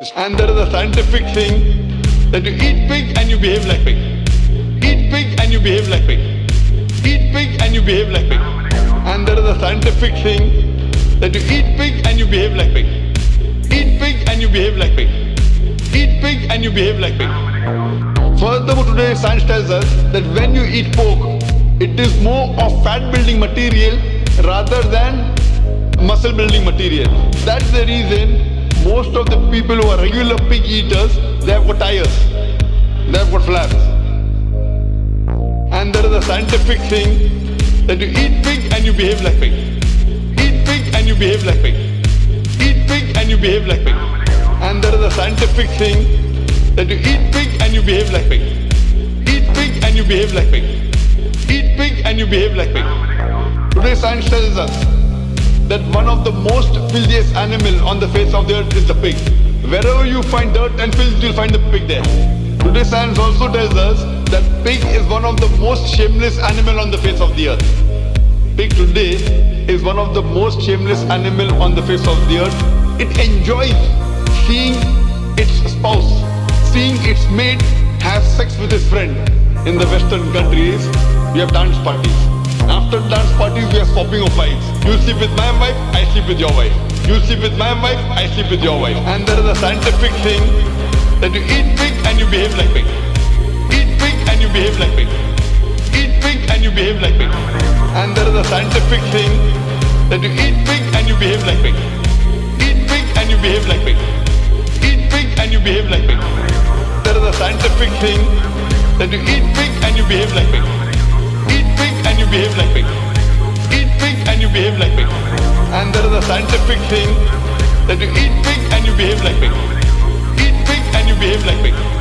And there is a scientific thing that you eat pig and you behave like pig. Eat pig and you behave like pig. Eat pig and you behave like pig. And there is a scientific thing that you eat pig and you behave like pig. Eat pig and you behave like pig. Eat pig and you behave like pig. Furthermore, today science tells us that when you eat pork, it is more of fat building material rather than muscle building material. That's the reason most of the people who are regular pig eaters, they have got tires, they have got flaps. And there is a scientific thing that you eat pig and you behave like pig. Eat pig and you behave like pig. Eat pig and you behave like pig. And there is a scientific thing that you eat pig and you behave like pig. Eat pig and you behave like pig. Eat pig and you behave like pig. Today science tells us that one of the most filthiest animal on the face of the earth is the pig. Wherever you find dirt and filth, you'll find the pig there. Today science also tells us that pig is one of the most shameless animal on the face of the earth. Pig today is one of the most shameless animal on the face of the earth. It enjoys seeing its spouse, seeing its mate have sex with his friend. In the western countries, we have dance parties. After dance parties, we are swapping of wives. You sleep with my wife, I sleep with your wife. You sleep with my wife, I sleep with your wife. And there is a scientific thing that you eat pig and you behave like pig. Eat pig and you behave like pig. Eat pig and you behave like pig. And there is a scientific thing that you eat pig and you behave like pig. Eat pig and you behave like pig. Eat pig and you behave like pig. There is a scientific thing that you eat pig and you behave like pig pink and you behave like pig. Eat pink and you behave like pig. And there is a scientific thing that you eat pink and you behave like pink. Eat pig and you behave like pig.